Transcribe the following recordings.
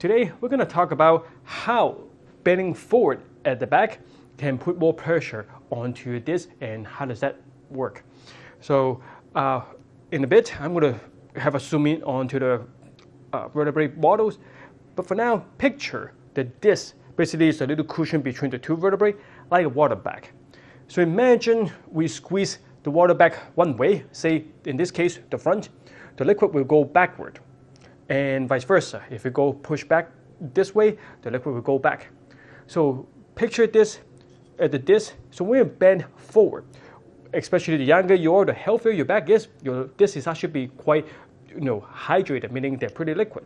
Today, we're going to talk about how bending forward at the back can put more pressure onto your disc and how does that work. So uh, in a bit, I'm going to have a zoom in onto the uh, vertebrae models. But for now, picture the disc basically is a little cushion between the two vertebrae, like a water bag. So imagine we squeeze the water back one way, say in this case, the front, the liquid will go backward and vice versa. If you go push back this way, the liquid will go back. So picture this at the disc. So when you bend forward, especially the younger you are, the healthier your back is, your disc is actually be quite you know, hydrated, meaning they're pretty liquid.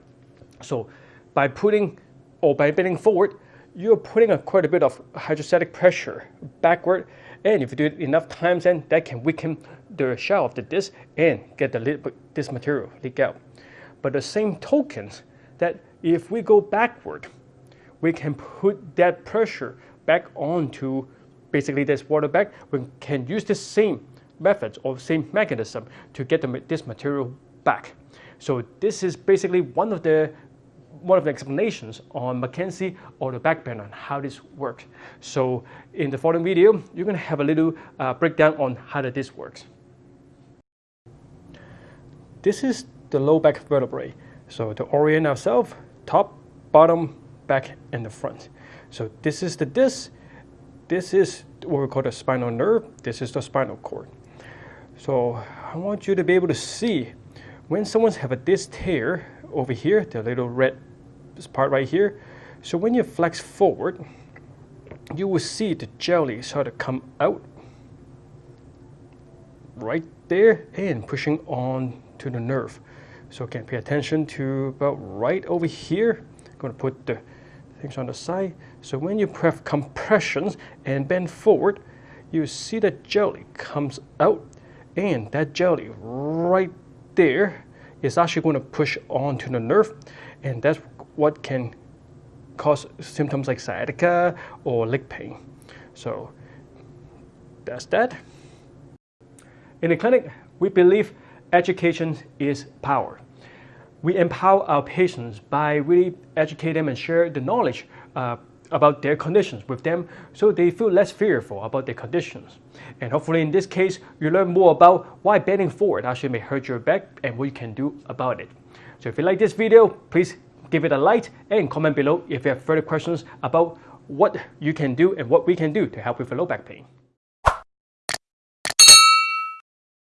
So by putting or by bending forward, you're putting a quite a bit of hydrostatic pressure backward. And if you do it enough times, then that can weaken the shell of the disc and get the this material leak out. But the same tokens that if we go backward, we can put that pressure back onto basically this water bag. We can use the same methods or same mechanism to get the, this material back. So this is basically one of the one of the explanations on McKenzie or the backbend on how this works. So in the following video, you're going to have a little uh, breakdown on how this works. This is the low back vertebrae. So to orient ourselves, top, bottom, back, and the front. So this is the disc. This is what we call the spinal nerve. This is the spinal cord. So I want you to be able to see when someone's have a disc tear over here, the little red part right here. So when you flex forward, you will see the jelly sort of come out right there and pushing on to the nerve. So again, pay attention to about right over here. I'm going to put the things on the side. So when you press compressions and bend forward, you see the jelly comes out and that jelly right there is actually going to push onto the nerve and that's what can cause symptoms like sciatica or leg pain. So that's that. In the clinic, we believe education is power. We empower our patients by really educate them and share the knowledge uh, about their conditions with them so they feel less fearful about their conditions. And hopefully in this case, you learn more about why bending forward actually may hurt your back and what you can do about it. So if you like this video, please give it a like and comment below if you have further questions about what you can do and what we can do to help with low back pain.